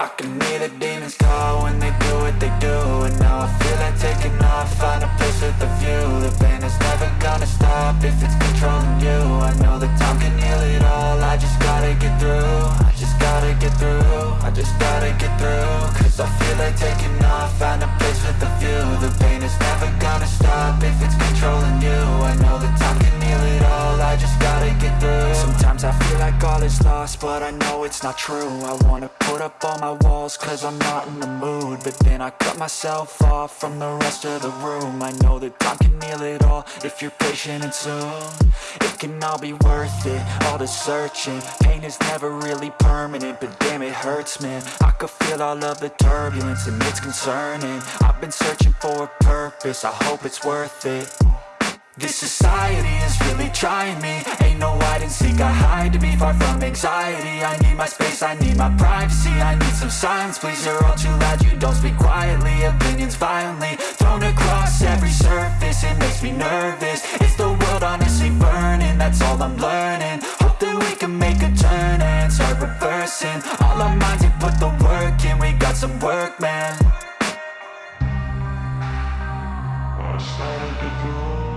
I can hear the demons call when they do what they do. And now I feel like taking off, find a place with a view. The pain is never gonna stop if it's controlling you. I know that time can heal it all, I just gotta get through. I just gotta get through, I just gotta get through. Cause I feel like taking off, find a place with a view. The all is lost, but I know it's not true. I wanna put up all my walls cause I'm not in the mood. But then I cut myself off from the rest of the room. I know that time can heal it all if you're patient and soon. It can all be worth it, all the searching. Pain is never really permanent, but damn it hurts man. I could feel all of the turbulence and it's concerning. I've been searching for a purpose, I hope it's worth it. This society is really trying me and seek, I hide to be far from anxiety. I need my space, I need my privacy. I need some silence, please, you're all too loud. You don't speak quietly, opinions violently Thrown across every surface, it makes me nervous. Is the world honestly burning, that's all I'm learning. Hope that we can make a turn and start reversing. All our minds and put the work in, we got some work, man. I started to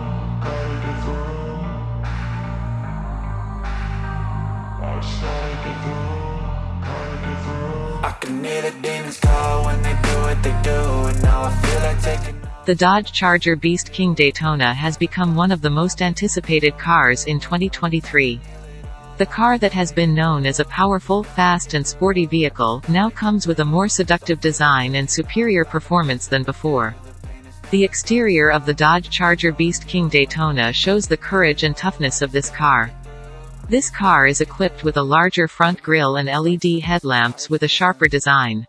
The Dodge Charger Beast King Daytona has become one of the most anticipated cars in 2023. The car that has been known as a powerful, fast and sporty vehicle, now comes with a more seductive design and superior performance than before. The exterior of the Dodge Charger Beast King Daytona shows the courage and toughness of this car. This car is equipped with a larger front grille and LED headlamps with a sharper design.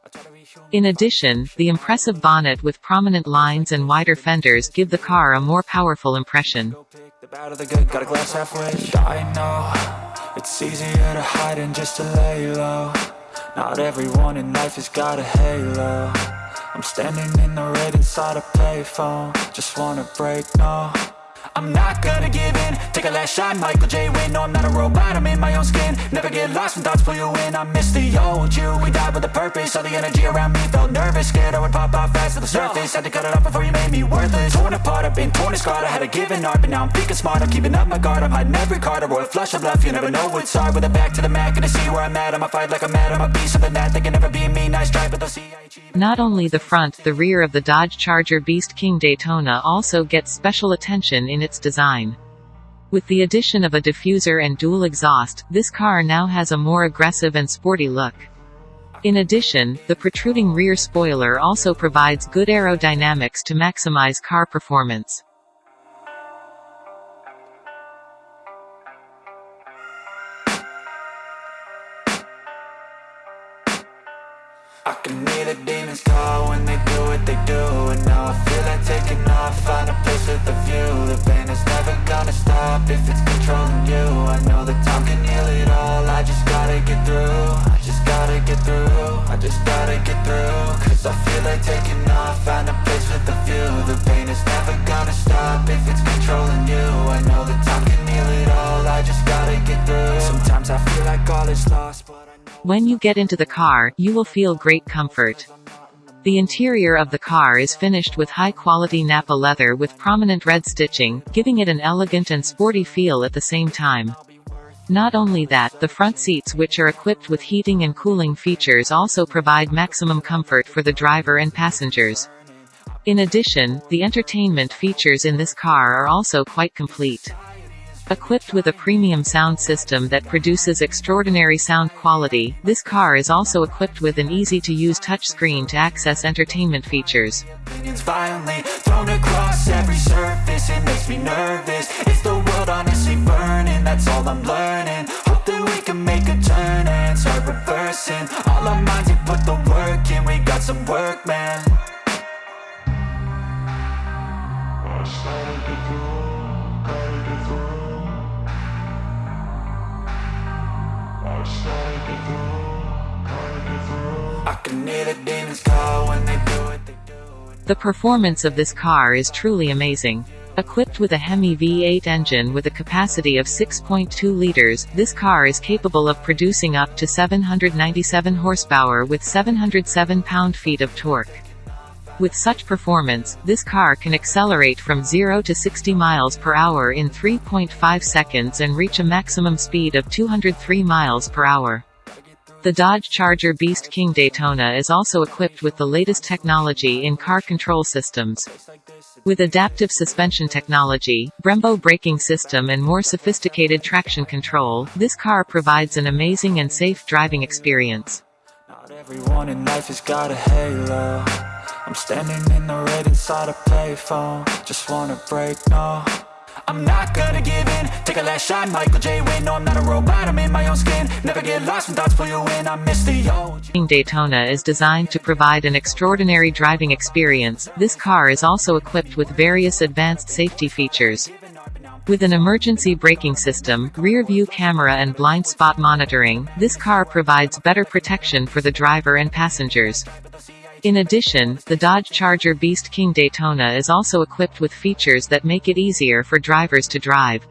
In addition, the impressive bonnet with prominent lines and wider fenders give the car a more powerful impression. Not everyone in life has got a halo. I'm standing in the red inside a payphone. Just wanna break, no I'm not gonna give in. Take a last shot, Michael J. Win No, I'm not a robot, I'm in my own skin. Never get lost when thoughts pull you in. I miss the old you, we died with a purpose. All the energy around me felt nervous. Scared I would pop off fast to the surface. Had to cut it off before you made me worthless. Torn apart, I've been torn and scarred. I had a given art, but now I'm thinking smart I'm keeping up my guard, I'm hiding every card. A royal flush of bluff, you never know what's hard. With a back to the mat, gonna see where I'm at. I'ma fight like I'm mad, I'ma be something that They can never be me, nice try, but they'll see I Not only the front, the rear of the Dodge Charger Beast King Daytona also gets special attention in its design. With the addition of a diffuser and dual exhaust, this car now has a more aggressive and sporty look. In addition, the protruding rear spoiler also provides good aerodynamics to maximize car performance. I can hear the demons call when they do what they do And now I feel like taking When you get into the car, you will feel great comfort. The interior of the car is finished with high-quality Nappa leather with prominent red stitching, giving it an elegant and sporty feel at the same time. Not only that, the front seats which are equipped with heating and cooling features also provide maximum comfort for the driver and passengers. In addition, the entertainment features in this car are also quite complete. Equipped with a premium sound system that produces extraordinary sound quality, this car is also equipped with an easy-to-use touchscreen to access entertainment features. violently thrown across every The performance of this car is truly amazing. Equipped with a Hemi V8 engine with a capacity of 6.2 liters, this car is capable of producing up to 797 horsepower with 707 pound-feet of torque. With such performance, this car can accelerate from 0 to 60 miles per hour in 3.5 seconds and reach a maximum speed of 203 miles per hour. The Dodge Charger Beast King Daytona is also equipped with the latest technology in car control systems. With adaptive suspension technology, Brembo braking system and more sophisticated traction control, this car provides an amazing and safe driving experience. I'm standing in the red inside a payphone Just wanna break, no I'm not gonna give in Take a last shot, Michael J. Win No, I'm not a robot, I'm in my own skin Never get lost when thoughts pull you in I miss the OG Daytona is designed to provide an extraordinary driving experience. This car is also equipped with various advanced safety features. With an emergency braking system, rear view camera and blind spot monitoring, this car provides better protection for the driver and passengers. In addition, the Dodge Charger Beast King Daytona is also equipped with features that make it easier for drivers to drive.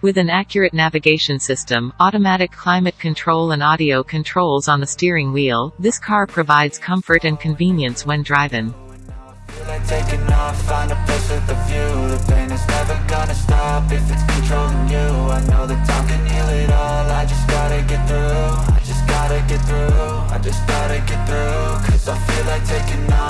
With an accurate navigation system, automatic climate control and audio controls on the steering wheel, this car provides comfort and convenience when driving. I feel like taking can